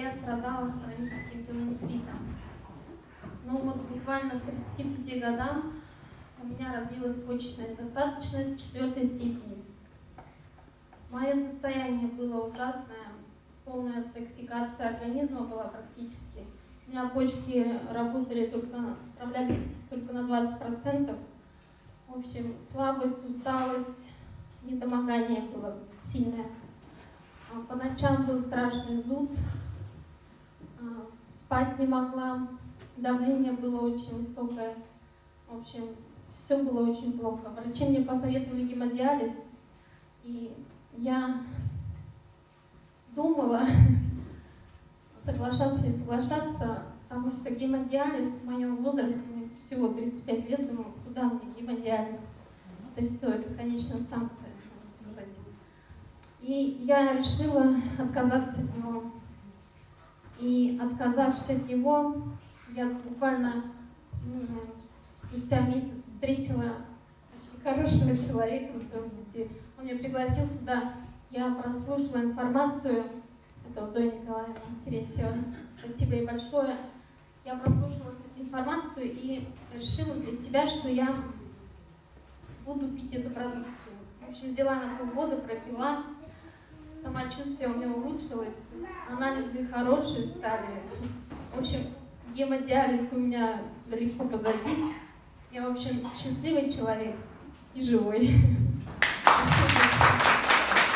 я страдала хроническим пилонефритом. Но вот буквально к 35 годам у меня развилась почечная недостаточность четвертой степени. Мое состояние было ужасное, полная токсикация организма была практически. У меня почки работали только, справлялись только на 20%. В общем, слабость, усталость, недомогание было сильное. А по ночам был страшный зуд, спать не могла, давление было очень высокое. В общем, все было очень плохо. Врачи мне посоветовали гемодиализ, и я думала, соглашаться или соглашаться, потому что гемодиализ в моем возрасте, мне всего 35 лет, думаю, куда мне гемодиализ? Это все, это конечная станция. И я решила отказаться от него. И отказавшись от него, я буквально ну, спустя месяц встретила очень хорошего человека на своем пути. Он меня пригласил сюда, я прослушала информацию, это вот Зоя Николаевна Терентьева, спасибо ей большое. Я прослушала информацию и решила для себя, что я буду пить эту продукцию. В общем, взяла на полгода, пропила, самочувствие у меня улучшилось, анализы хорошие стали. В общем, гемодиализ у меня далеко позади. Я, в общем, счастливый человек и живой.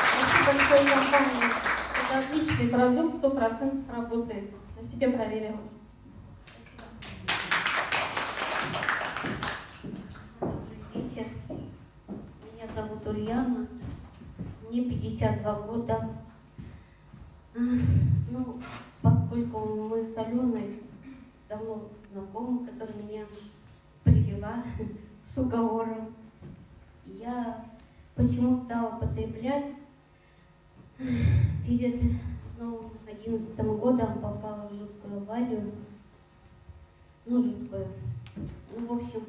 Спасибо большое компании. Это отличный продукт, сто процентов работает. На себе проверила. Добрый вечер. Меня зовут Ульяна мне 52 года. Ну, поскольку мы с Аленой давно знакомы, которая меня привела с уговором, я почему стала потреблять перед ну, 11 годом попала в жуткую аварию. Ну, жуткую. Ну, в общем,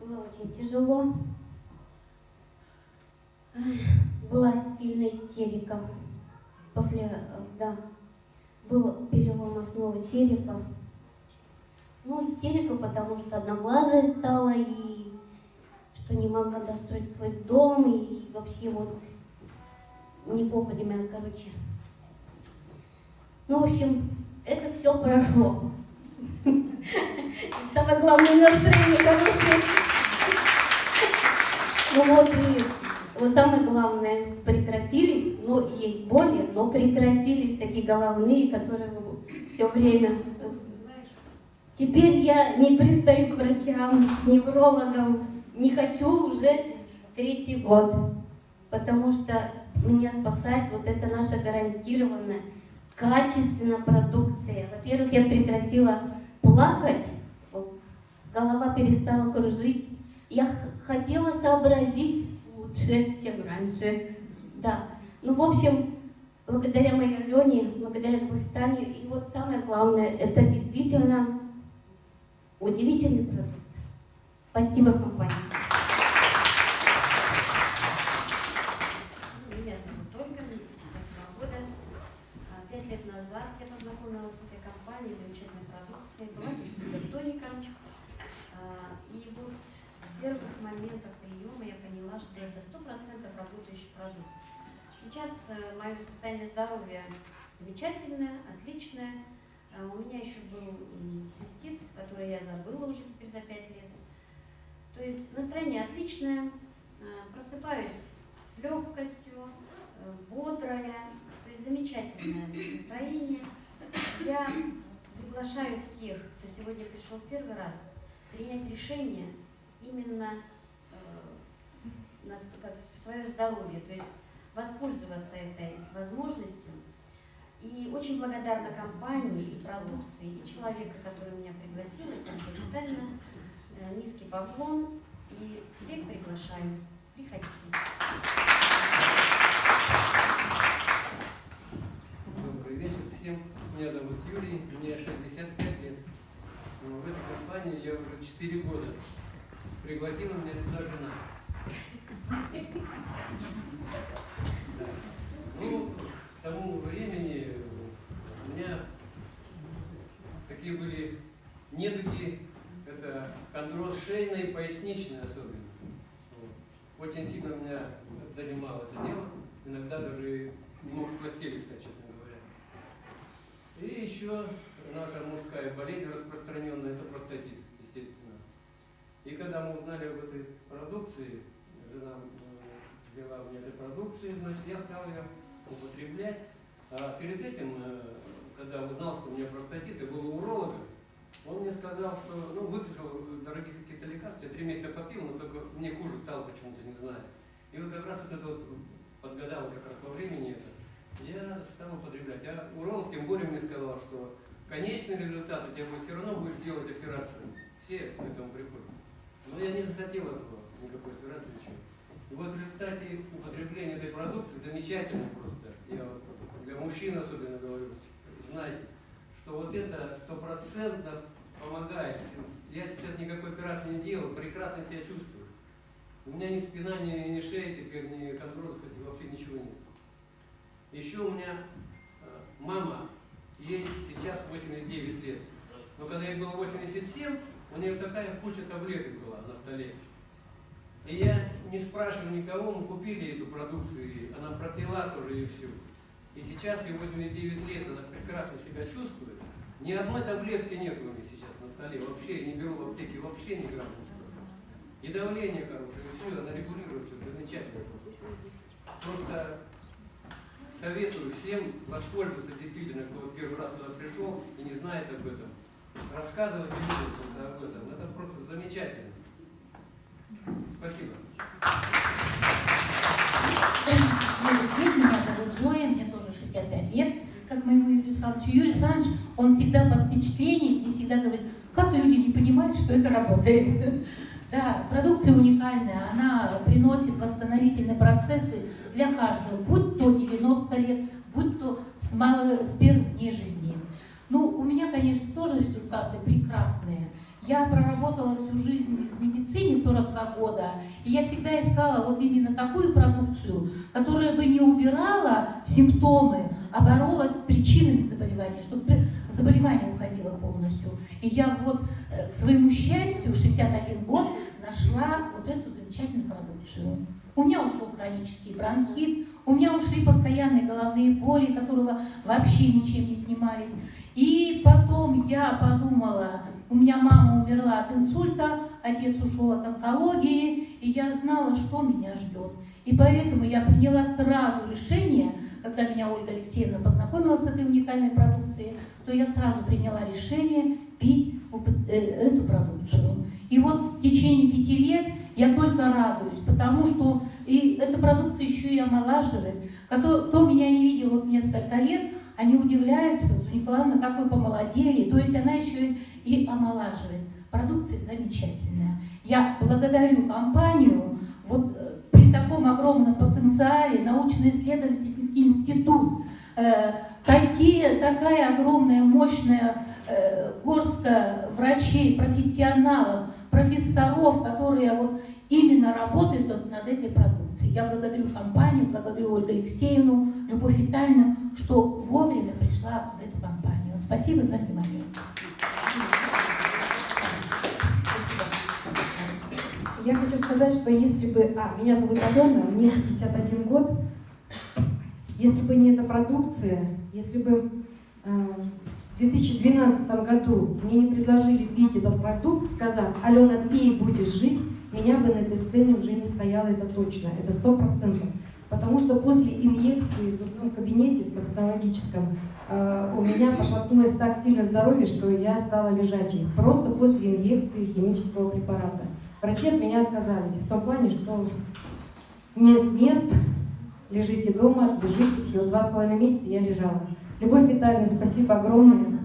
было очень тяжело была сильная истерика. После, э, да, был перелом основы черепа. Ну, истерика, потому что одноглазая стала, и что не могла достроить свой дом, и вообще вот не вовремя, короче. Ну, в общем, это все прошло. Самое главное настроение хорошее. Ну вот и вот самое главное, прекратились, но есть боли, но прекратились такие головные, которые все время... Теперь я не пристаю к врачам, неврологам, не хочу уже третий год, потому что меня спасает вот эта наша гарантированная, качественная продукция. Во-первых, я прекратила плакать, голова перестала кружить. Я хотела сообразить, лучше, чем раньше. Да. Ну, в общем, благодаря моей Алене, благодаря Любовь Тане, и вот самое главное, это действительно удивительный продукт. Спасибо компании. Меня зовут Ольга, мне 52 года. А, пять лет назад я познакомилась с этой компанией, замечательной продукцией, была гипертоника. А, и вот с первых моментов поняла, что это 100% работающий продукт. Сейчас э, мое состояние здоровья замечательное, отличное. Э, у меня еще был цистит, который я забыла уже теперь за 5 лет. То есть настроение отличное, э, просыпаюсь с легкостью, бодрая, то есть замечательное настроение. Я приглашаю всех, кто сегодня пришел первый раз, принять решение именно нас, свое здоровье, то есть воспользоваться этой возможностью. И очень благодарна компании и продукции, и человека, который меня пригласил, это капитально э, низкий поклон, и всех приглашаю. Приходите. Добрый вечер всем. Меня зовут Юрий, мне 65 лет. В этой компании я уже 4 года. Пригласила меня сюда жена. Ну, к тому времени у такие были недуги, это хондроз шейный поясничный особенно. Очень сильно меня донимало это дело, иногда даже не мог с постели встать, честно говоря. И еще наша мужская болезнь распространенная, это простатит, естественно. И когда мы узнали об этой продукции, э, взяла мне этой продукции, значит, я стал ее употреблять. А перед этим, э, когда узнал, что у меня простатит, и был у уролога, он мне сказал, что, ну, выписал дорогие какие-то лекарства, я три месяца попил, но только мне хуже стало почему-то, не знаю. И вот как раз вот это вот подгадал как раз во времени это, я стал употреблять. А уролог тем более мне сказал, что конечный результат у тебя будет все равно будешь делать операцию. Все к этому приходят. Но я не захотел этого, никакой операции, ничего. Вот в результате употребления этой продукции замечательно просто. Я для мужчин особенно говорю, знаете, что вот это стопроцентно помогает. Я сейчас никакой операции не делал, прекрасно себя чувствую. У меня ни спина, ни, ни шея теперь, ни кондрозов, вообще ничего нет. Еще у меня э, мама, ей сейчас 89 лет. Но когда ей было 87, у нее такая куча таблеток была на столе. И я не спрашиваю никого, мы купили эту продукцию, и она пропила тоже и все. И сейчас ей 89 лет, она прекрасно себя чувствует. Ни одной таблетки нет у меня сейчас на столе, вообще не беру в аптеке, вообще грамма не скажу. И давление хорошее, и все, она регулирует все, замечательно. Просто советую всем воспользоваться действительно, кто первый раз туда пришел и не знает об этом. Рассказывать людям об этом. Это просто замечательно. Спасибо. Меня зовут Зоя, мне тоже 65 лет, как моему Юрию Александровичу. Юрий Александрович, он всегда под впечатлением и всегда говорит, как люди не понимают, что это работает. Да, продукция уникальная, она приносит восстановительные процессы для каждого, будь то 90 лет, будь то с, мало, с первых дней жизни. Ну, у меня, конечно, тоже результаты прекрасные. Я проработала всю жизнь в медицине 42 года, и я всегда искала вот именно такую продукцию, которая бы не убирала симптомы, а боролась с причинами заболевания, чтобы заболевание уходило полностью. И я вот э, к своему счастью в 61 год нашла вот эту замечательную продукцию. У меня ушел хронический бронхит, у меня ушли постоянные головные боли, которые вообще ничем не снимались. И потом я подумала, у меня мама умерла от инсульта, отец ушел от онкологии, и я знала, что меня ждет. И поэтому я приняла сразу решение, когда меня Ольга Алексеевна познакомила с этой уникальной продукцией, то я сразу приняла решение пить э, эту продукцию. И вот в течение пяти лет я только радуюсь, потому что и эта продукция еще и омолаживает. Кто, кто меня не видел вот несколько лет, они удивляются, Николаевна, как вы помолодели. То есть она еще и омолаживает. Продукция замечательная. Я благодарю компанию, вот э, при таком огромном потенциале, научно-исследовательский институт, э, такие, такая огромная, мощная э, горстка врачей, профессионалов, профессоров, которые вот именно работают над этой продукцией. Я благодарю компанию, благодарю Ольгу Алексеевну, Любовь Витальевну, что вовремя пришла в эту компанию. Спасибо за внимание. Я хочу сказать, что если бы... А, меня зовут Алена, мне 51 год. Если бы не эта продукция, если бы э, в 2012 году мне не предложили пить этот продукт, сказав, Алена, пей, будешь жить, меня бы на этой сцене уже не стояло, это точно, это сто процентов. Потому что после инъекции в зубном кабинете, в стоматологическом, э, у меня пошатнулось так сильно здоровье, что я стала лежачей. Просто после инъекции химического препарата. Врачи от меня отказались. В том плане, что нет мест, лежите дома, лежитесь. И вот два с половиной месяца я лежала. Любовь Витальевна, спасибо огромное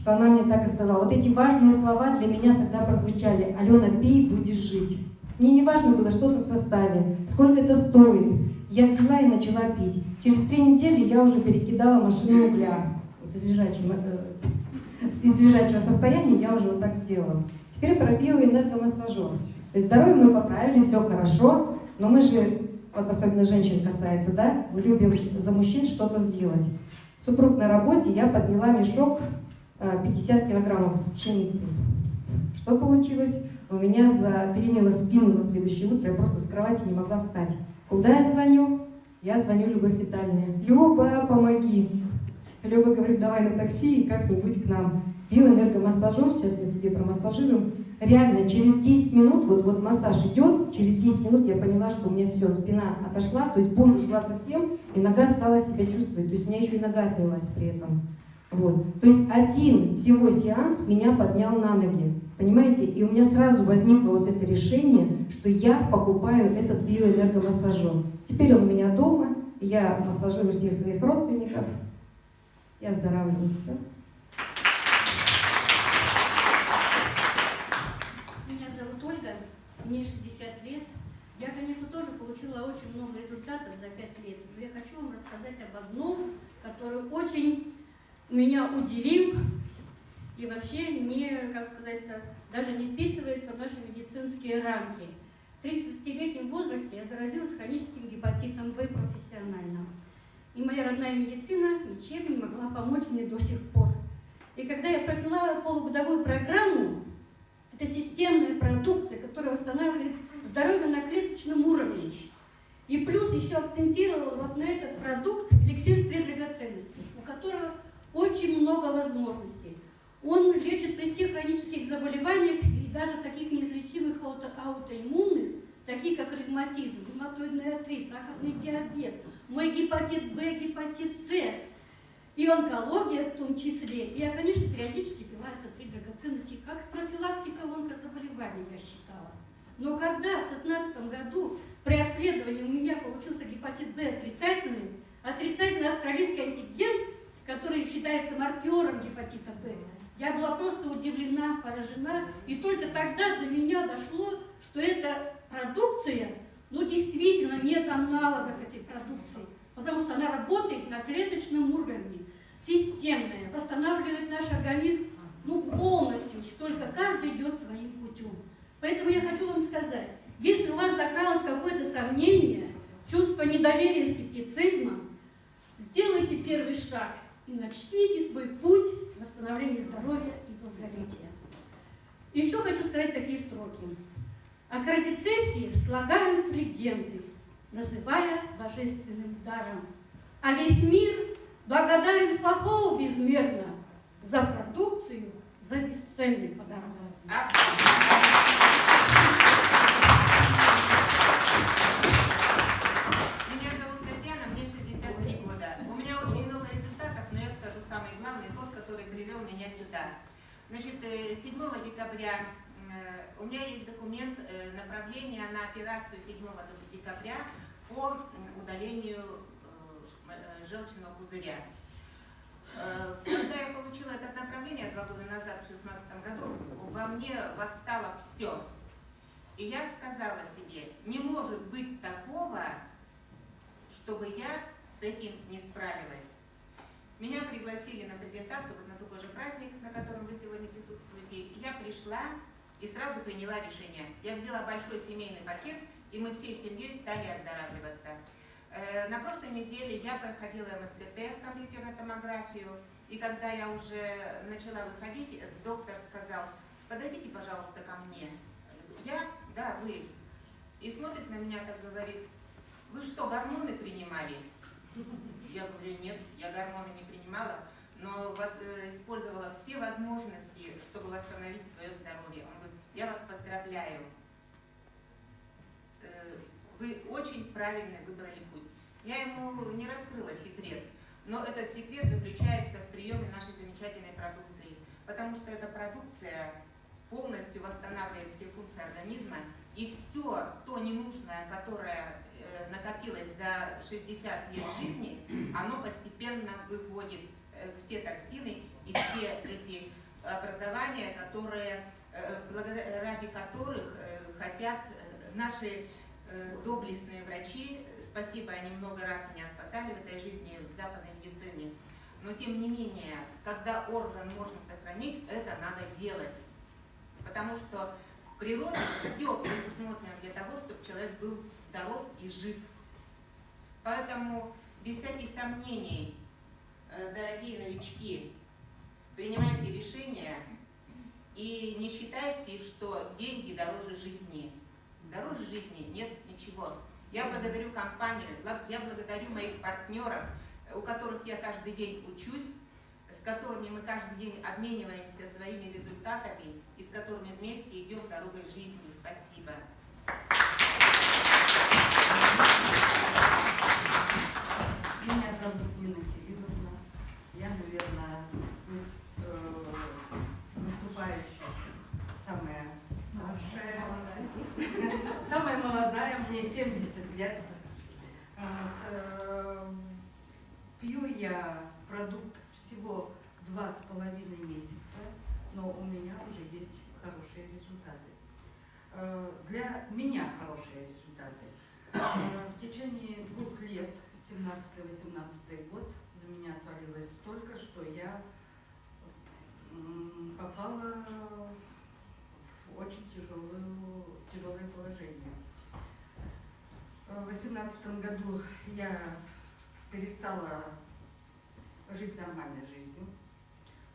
что она мне так и сказала. Вот эти важные слова для меня тогда прозвучали. Алена, пей, будешь жить. Мне не важно было что-то в составе, сколько это стоит. Я взяла и начала пить. Через три недели я уже перекидала машину угля. Вот из лежачего, э, из лежачего состояния я уже вот так сделала. Теперь про биоэнергомассажер. То есть здоровье мы поправили, все хорошо, но мы же, вот особенно женщин касается, да, мы любим за мужчин что-то сделать. Супруг на работе, я подняла мешок э, 50 килограммов с пшеницей. Что получилось? У меня заперенила спину на следующее утро, я просто с кровати не могла встать. Куда я звоню? Я звоню Любовь Витальевне. Люба, помоги. Люба говорит, давай на такси и как-нибудь к нам. Биоэнергомассажер, сейчас мы тебе промассажируем. Реально, через 10 минут, вот, вот массаж идет, через 10 минут я поняла, что у меня все, спина отошла, то есть боль ушла совсем, и нога стала себя чувствовать. То есть у меня еще и нога отнялась при этом. Вот. То есть один всего сеанс меня поднял на ноги. Понимаете? И у меня сразу возникло вот это решение, что я покупаю этот биоэнергомассажер. Теперь он у меня дома, я массажирую всех своих родственников, я оздоравливаю. Все. Мне 60 лет. Я, конечно, тоже получила очень много результатов за 5 лет, но я хочу вам рассказать об одном, который очень меня удивил и вообще не, как сказать, даже не вписывается в наши медицинские рамки. В 30-летнем возрасте я заразилась хроническим гепатитом В профессиональным. И моя родная медицина ничем не могла помочь мне до сих пор. И когда я пропила полугодовую программу, это системная продукция, которая восстанавливает здоровье на клеточном уровне. И плюс еще акцентировала вот на этот продукт эликсир три драгоценности, у которого очень много возможностей. Он лечит при всех хронических заболеваниях и даже таких неизлечимых ауто аутоиммунных, таких как ревматизм, ревматоидный артрит, сахарный диабет, мой гепатит Б, гепатит С, и онкология в том числе. И я, конечно, периодически пила это три драгоценности, как с онкозаболеваний, я считала. Но когда в 2016 году при обследовании у меня получился гепатит Б отрицательный, отрицательный австралийский антиген, который считается маркером гепатита Б, я была просто удивлена, поражена, и только тогда до меня дошло, что эта продукция, ну действительно нет аналогов этой продукции, потому что она работает на клеточном уровне, системная, восстанавливает наш организм ну, полностью, только каждый идет своим. Поэтому я хочу вам сказать, если у вас закралось какое-то сомнение, чувство недоверия, скептицизма, сделайте первый шаг и начните свой путь восстановления здоровья и долголетия. Еще хочу сказать такие строки. О кардицепсии слагают легенды, называя божественным даром. А весь мир благодарен Фахову безмерно за продукцию, за бесценный подарок. Привел меня сюда. Значит, э, 7 декабря э, у меня есть документ э, направления на операцию 7 декабря по удалению э, э, желчного пузыря. Э, Когда я получила это направление два года назад, в 2016 году, во мне восстало все. И я сказала себе, не может быть такого, чтобы я с этим не справилась. Меня пригласили на презентацию, вот на такой же праздник, на котором вы сегодня присутствуете. Я пришла и сразу приняла решение. Я взяла большой семейный пакет, и мы всей семьей стали оздоравливаться. Э, На прошлой неделе я проходила МСКТ, компьютерную томографию, и когда я уже начала выходить, э, доктор сказал, подойдите, пожалуйста, ко мне. Я, да, вы. И смотрит на меня, так говорит, вы что, гормоны принимали? Я говорю, нет, я гормоны не принимала, но э, использовала все возможности, чтобы восстановить свое здоровье. Он говорит, я вас поздравляю. Э, Вы очень правильно выбрали путь. Я ему не раскрыла секрет, но этот секрет заключается в приеме нашей замечательной продукции, потому что эта продукция полностью восстанавливает все функции организма, и все то ненужное, которое э, накопилось за 60 лет жизни, оно постепенно выводит все токсины и все эти образования, которые, э, ради которых э, хотят э, наши э, доблестные врачи, спасибо, они много раз меня спасали в этой жизни в западной медицине, но тем не менее, когда орган можно сохранить, это надо делать. Потому что в природе все предусмотрено для того, чтобы человек был здоров и жив. Поэтому без всяких сомнений, э, дорогие новички, принимайте решения и не считайте, что деньги дороже жизни. Дороже жизни нет ничего. Я благодарю компанию, я благодарю моих партнеров, у которых я каждый день учусь, с которыми мы каждый день обмениваемся своими результатами и с которыми вместе идем дорогой жизни. Спасибо. Меня зовут Нина Кирилловна. Я, наверное, из э, выступающих самая старшая, самая молодая, мне 70 лет. Вот, э, пью я продукт всего два с половиной месяца, но у меня уже есть хорошие результаты. Э, для меня хорошие результаты. Э, в течение двух лет 17-18 год на меня свалилось столько, что я попала в очень тяжелую, тяжелое положение. В 2018 году я перестала жить нормальной жизнью,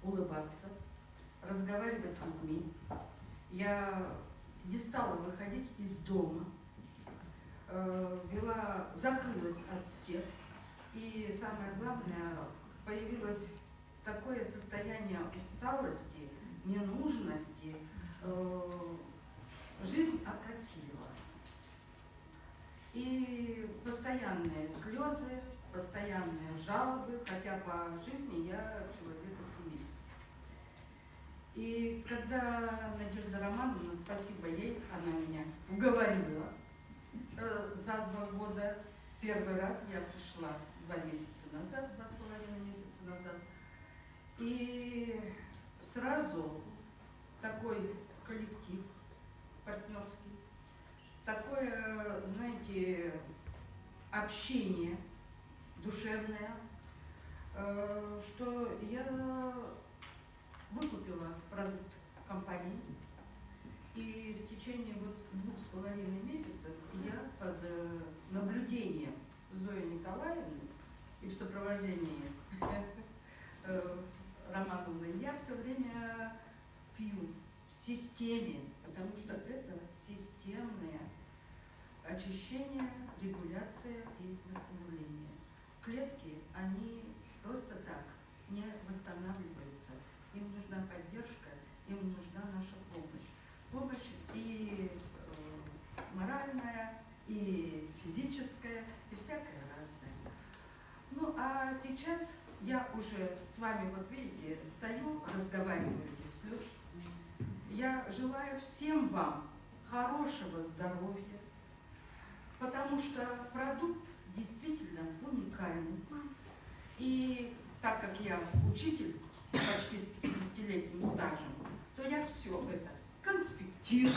улыбаться, разговаривать с людьми. Я не стала выходить из дома, Э, вела, закрылась от всех. И самое главное, появилось такое состояние усталости, ненужности, э, жизнь окатила. И постоянные слезы, постоянные жалобы, хотя по жизни я человек оптимист. И когда Надежда Романовна, спасибо ей, она меня уговорила, Э, за два года. Первый раз я пришла два месяца назад, два с половиной месяца назад. И сразу такой коллектив партнерский, такое, знаете, общение душевное, э, что я выкупила продукт компании. И в течение вот двух с половиной месяцев я под э, наблюдением Зои Николаевны и в сопровождении э, Романовны я все время пью в системе, потому что это системное очищение, регуляция и восстановление. Клетки, они просто так не восстанавливаются. Им нужна поддержка, им нужна наша помощь. Помощь и моральная, и физическая, и всякое разное. Ну, а сейчас я уже с вами, вот вам хорошего здоровья, потому что продукт действительно уникальный. И так как я учитель почти с 50-летним стажем, то я все это конспектирую,